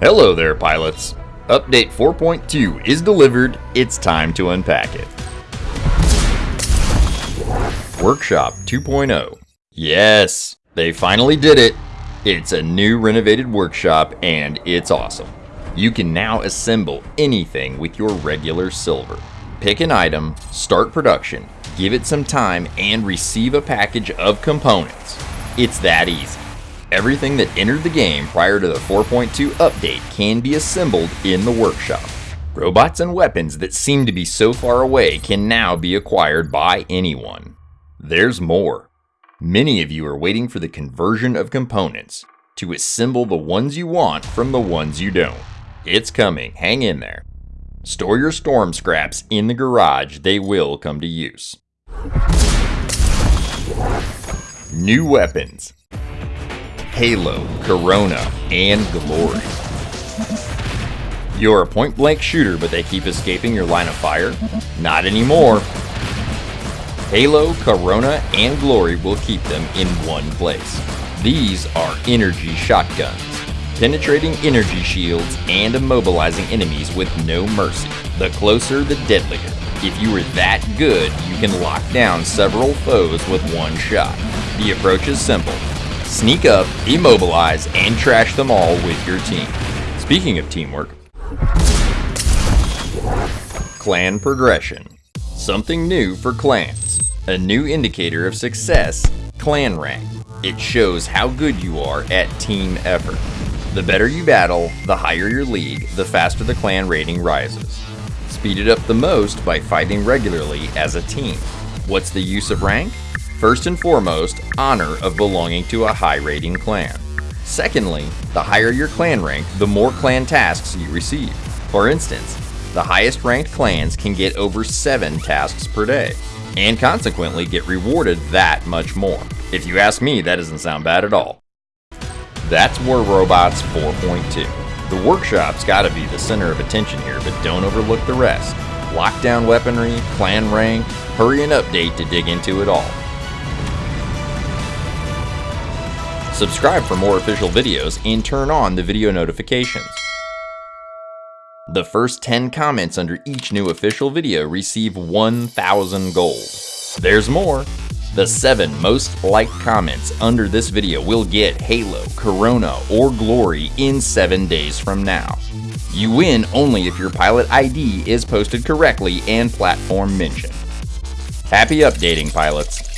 Hello there, pilots. Update 4.2 is delivered. It's time to unpack it. Workshop 2.0. Yes, they finally did it. It's a new renovated workshop and it's awesome. You can now assemble anything with your regular silver. Pick an item, start production, give it some time, and receive a package of components. It's that easy. Everything that entered the game prior to the 4.2 update can be assembled in the workshop. Robots and weapons that seem to be so far away can now be acquired by anyone. There's more. Many of you are waiting for the conversion of components to assemble the ones you want from the ones you don't. It's coming, hang in there. Store your storm scraps in the garage, they will come to use. New weapons. Halo, Corona, and Glory. You're a point blank shooter, but they keep escaping your line of fire? Not anymore. Halo, Corona, and Glory will keep them in one place. These are energy shotguns, penetrating energy shields and immobilizing enemies with no mercy. The closer, the deadlier. If you are that good, you can lock down several foes with one shot. The approach is simple. Sneak up, immobilize, and trash them all with your team. Speaking of teamwork, Clan Progression. Something new for clans. A new indicator of success, Clan Rank. It shows how good you are at team effort. The better you battle, the higher your league, the faster the clan rating rises. Speed it up the most by fighting regularly as a team. What's the use of rank? First and foremost, honor of belonging to a high rating clan. Secondly, the higher your clan rank, the more clan tasks you receive. For instance, the highest ranked clans can get over 7 tasks per day, and consequently get rewarded that much more. If you ask me, that doesn't sound bad at all. That's War Robots 4.2. The workshop's gotta be the center of attention here, but don't overlook the rest. Lockdown weaponry, clan rank, hurry and update to dig into it all. Subscribe for more official videos and turn on the video notifications. The first 10 comments under each new official video receive 1,000 gold. There's more! The 7 most liked comments under this video will get Halo, Corona, or Glory in 7 days from now. You win only if your pilot ID is posted correctly and platform mentioned. Happy updating, pilots!